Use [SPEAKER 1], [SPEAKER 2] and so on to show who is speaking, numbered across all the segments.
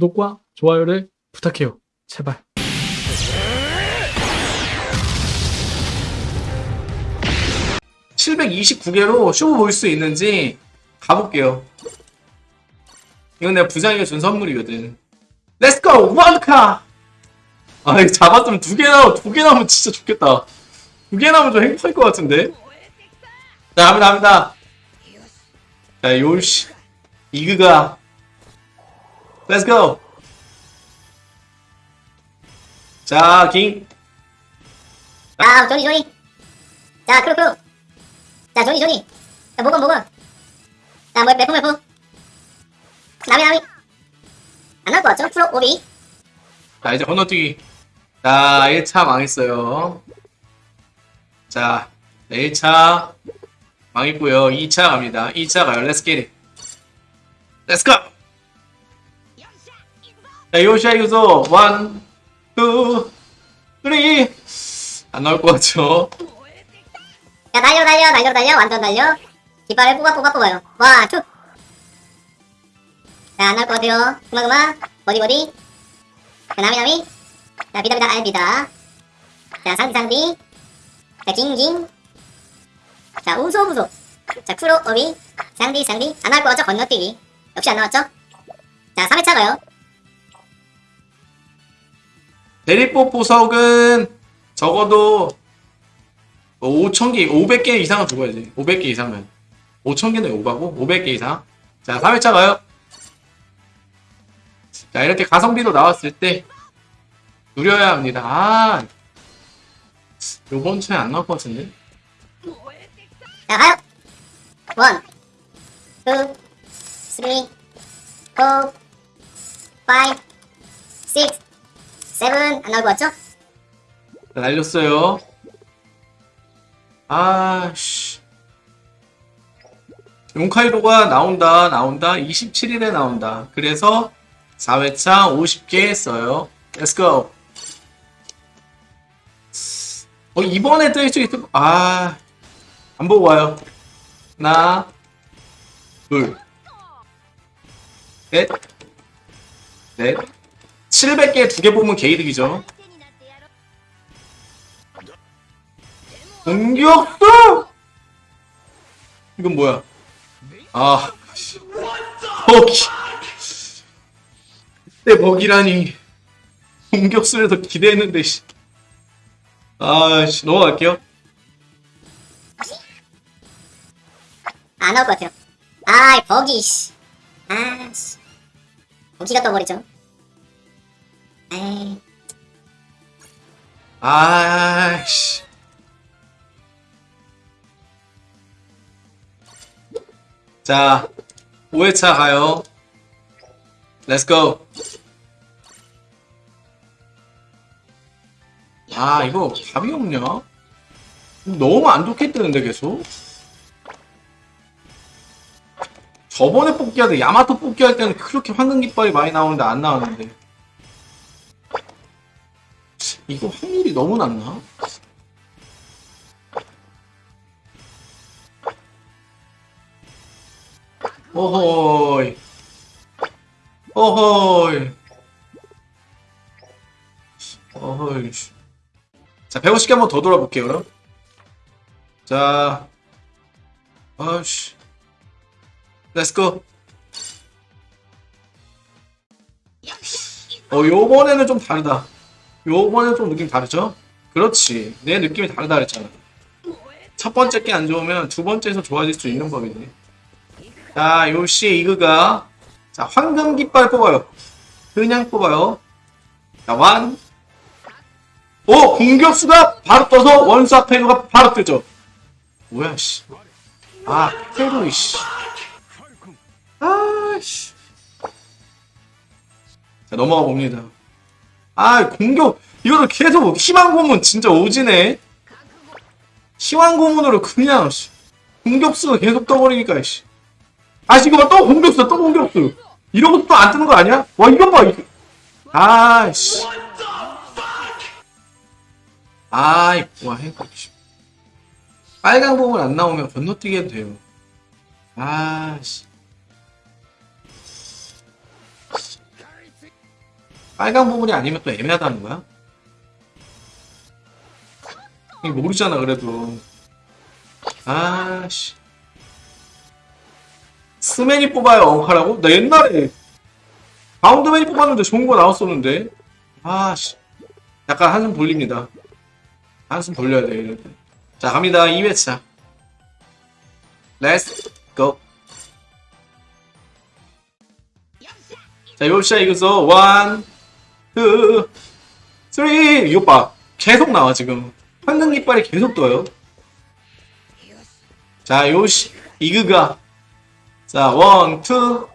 [SPEAKER 1] 구독과 좋아요를 부탁해요. 제발.
[SPEAKER 2] (729개로) 쇼볼수 있는지 가볼게요. 이건 내가 부장이가 준 선물이거든. 렛츠고 원카 아 이거 잡았으면 두 개 나오 두개 나오면 진짜 좋겠다. 두 개 나오면 좀 행복할 것 같은데? 자 갑니다 갑니다. 자 요시 이그가 렛츠고 자킹
[SPEAKER 3] 자, 조니, 조니. 자, 크루, 크루. 자, 조니, 조니. 자, 모건, 모건. 자, 뭐, 매품, 매품. 나미, 나미. 안 나올 것 같죠? 프로, 오비.
[SPEAKER 2] 자 이제 건너뛰기 자 1차 망했어요 자 1차 망했고요 2차 갑니다 2차 가요 렛츠 기릿 렛츠 고! 자 요시아 유소 1 2 3안 나올 것 같죠
[SPEAKER 3] 자, 달려, 달려, 달려, 달려. 완전 달려. 깃발을 뽑아, 뽑아, 뽑아요. 와, 투. 자, 안 나올 것 같아요. 그만, 그만. 버디, 버디. 자, 나미, 나미. 자, 비다, 비다, 알, 비다. 자, 상디, 상디. 자, ging. 자, 우소, 우소. 자, 프로, 오비. 상디, 상디. 안 나올 것 같죠? 건너뛰기. 역시 안 나왔죠? 자, 3회차 가요.
[SPEAKER 2] 대리뽀 보석은 적어도 5,000개, 500개 이상은 죽어야지. 500개 이상은. 5,000개는 오바고, 500개 이상. 자, 3회차 가요. 자, 이렇게 가성비로 나왔을 때, 누려야 합니다. 아, 요번 주에 안 나올 것 같은데?
[SPEAKER 3] 자, 가요. one, two, three, four, five, six, seven. 안 나올 것 같죠?
[SPEAKER 2] 자, 날렸어요. 아, 씨. 용카이로가 나온다, 나온다. 27일에 나온다. 그래서 4회차 50개 했어요. Let's go. 어, 이번에 뜰 수 있을, 아, 안 보고 와요. 하나, 둘, 넷, 넷. 700개 두개 뽑으면 개이득이죠. 공격수! 이건 뭐야? 아, 씨. 버기. 그때 버기라니. 공격수를 더 기대했는데, 씨. 아, 씨, 넘어갈게요.
[SPEAKER 3] 안 나올 것 같아요. 아이, 버기, 씨. 아, 씨. 버기가 떠버리죠. 에이.
[SPEAKER 2] 아, 씨. 자, 5회차 가요. Let's go. 아, 이거 답이 없냐? 너무 안 좋게 뜨는데 계속? 저번에 뽑기 할 때, 야마토 뽑기 할 때는 그렇게 황금 깃발이 많이 나오는데 안 나왔는데. 이거 확률이 너무 낮나? 어허이. 어허이. 어허이. 자, 150개 한번 더 돌아볼게요, 그럼. 자. 아씨. 렛츠고. 어, 요번에는 좀 다르다. 요번에는 좀 느낌 다르죠? 그렇지. 내 느낌이 다르다 그랬잖아. 첫 번째 게 안 좋으면 두 번째에서 좋아질 수 있는 법이네. 자, 요시 이그가 자, 황금 깃발 뽑아요. 그냥 뽑아요. 자, 완. 오! 공격수가 바로 떠서 원사 페루가 바로 뜨죠. 뭐야, 씨. 아, 페루, 씨. 아, 씨. 자, 넘어가 봅니다. 아, 공격. 이거를 계속 희망 고문 진짜 오지네. 희망 고문으로 그냥, 씨. 공격수가 계속 떠버리니까, 씨. 아, 지금 또 공격수, 또 공격수. 이러고 또안 뜨는 거 아니야? 와, 이건 봐. 이거. 아이씨. 아이, 와, 행복. 빨간 부분 안 나오면 건너뛰기 해도 돼요. 아씨. 빨간 부분이 아니면 또 애매하다는 거야? 모르잖아 그래도. 아씨. 스맨이 뽑아요 엉카라고? 나 옛날에 바운드맨이 뽑았는데 좋은 거 나왔었는데. 아씨. 약간 한숨 돌립니다. 한숨 돌려야 돼 이럴 때. 자 갑니다. 2회차. let's go 자, よっしゃ 行くぞ one, two, three. 이거 봐. 계속 나와, 지금. 황금 깃발이 계속 떠요. 자, よし, 行くか. 자, one, two.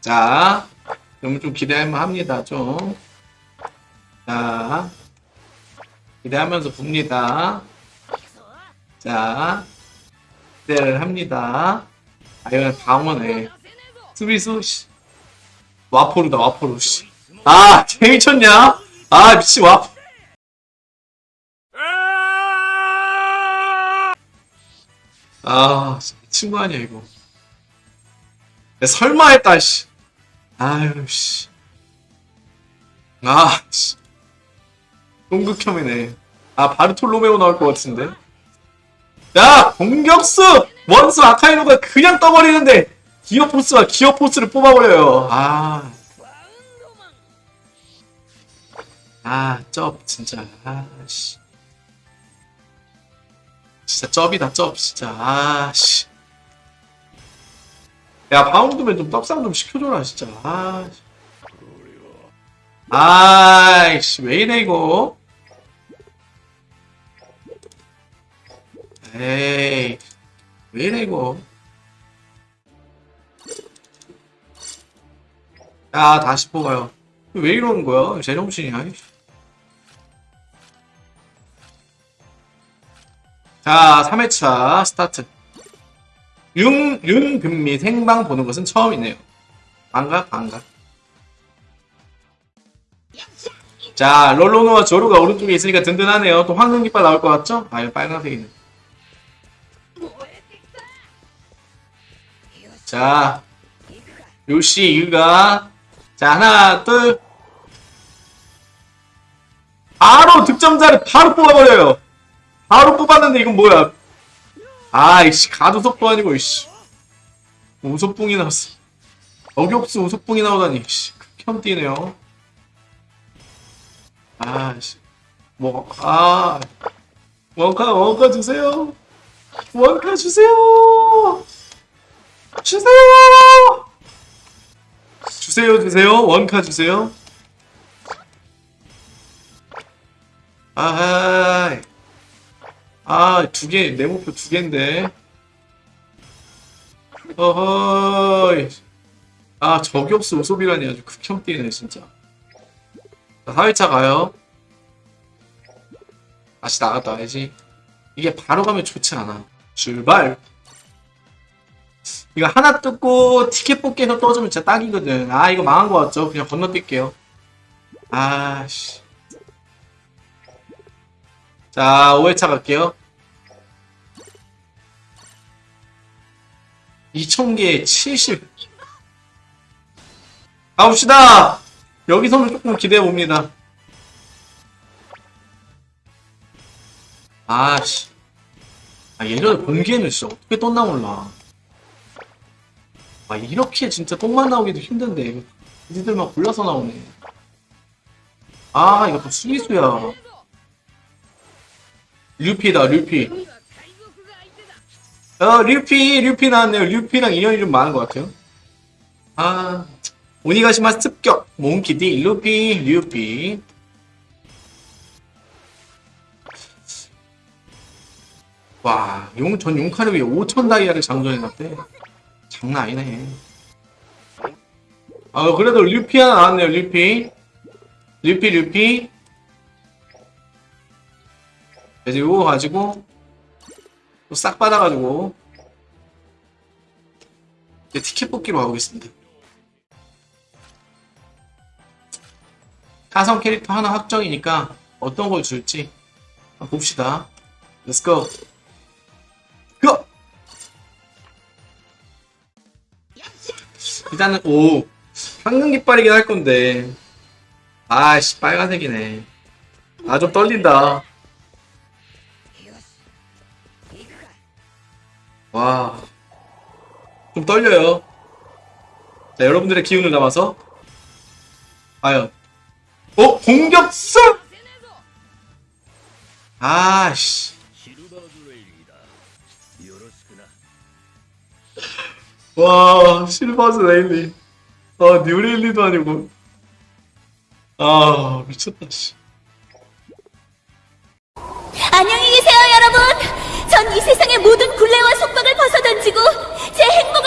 [SPEAKER 2] 자, 그러면 좀 기대할만 합니다, 좀. 자, 기대하면서 봅니다. 자, 기대를 합니다. 아, 이건 방어네. 수비수, 씨. 와포르다, 와포르, 씨. 아, 재미쳤냐? 아, 미친 와포. 아, 거 아니야, 이거. 야, 설마 했다, 씨. 아유, 씨. 아, 씨. 동극혐이네. 아, 바르톨로메오 나올 것 같은데. 야, 공격수! 원수 아카이노가 그냥 떠버리는데, 기어포스가 기어포스를 뽑아버려요. 아. 아, 쩝, 진짜. 아, 씨. 진짜 쩝이다, 쩝, 진짜. 아, 씨. 야, 바운드맨 좀 떡상 좀 시켜줘라, 진짜. 아. 씨. 아이씨, 왜 이래, 이거? 에이, 왜 이래, 이거? 야, 다시 뽑아요. 왜 이러는 거야? 제정신이야. 자, 3회차 스타트. 윤, 윤금미 생방 보는 것은 처음이네요. 반가, 반가. 자, 롤로노와 조루가 오른쪽에 있으니까 든든하네요. 또 황금 깃발 나올 것 같죠? 아, 이거 빨간색이네. 자, 요시, 이유가. 자, 하나, 둘. 바로 득점자를 바로 뽑아버려요. 바로 뽑았는데 이건 뭐야? 아이씨, 가두석도 아니고, 이씨. 우소뿡이 나왔어. 어격수 우소뿡이 나오다니, 씨. 극혐 뛰네요. 아씨. 뭐, 아. 원카, 원카 주세요. 원카 주세요. 주세요. 주세요, 주세요. 원카 주세요. 아하이. 아, 두 개, 내 목표 두 개인데. 어허이. 아, 저격수 우소비라니 아주 극혐 뛰네, 진짜. 자, 4회차 가요. 다시 나갔다 와야지. 이게 바로 가면 좋지 않아. 출발! 이거 하나 뜯고 티켓 뽑기에서 떠주면 진짜 딱이거든. 아, 이거 망한 거 같죠? 그냥 건너뛸게요. 아씨. 자, 5회차 갈게요. 2000개에 70. 가봅시다! 여기서는 조금 기대해 봅니다. 아씨. 아, 예전에 공기에는 진짜 어떻게 떴나 몰라. 아, 이렇게 진짜 똥만 나오기도 힘든데. 니들만 골라서 나오네. 아, 이거 또 수비수야. 류피다, 류피. 어, 류피, 류피 나왔네요. 류피랑 인연이 좀 많은 것 같아요. 아, 오니가시마 습격, 몽키디, 루피, 류피. 와, 용, 전 용카를 위해 5천 다이아를 장전해놨대. 장난 아니네. 아, 그래도 류피 하나 나왔네요, 류피. 류피, 류피. 이제 이거 가지고, 또 싹 받아가지고, 이제 티켓 뽑기로 가보겠습니다. 타성 캐릭터 하나 확정이니까 어떤 걸 줄지 봅시다. Go! 일단은 오 황금 깃발이긴 할 건데. 아씨, 빨간색이네. 아, 좀 떨린다. 와. 좀 떨려요. 자, 여러분들의 기운을 담아서. 과연. 어? 공격수! 아씨. 와, 실버즈 레일리. 아, 뉴레일리도 아니고. 아, 미쳤다, 씨.
[SPEAKER 4] 안녕히 계세요, 여러분. 전 이 세상의 모든 굴레와 속박을 벗어던지고 제 행복을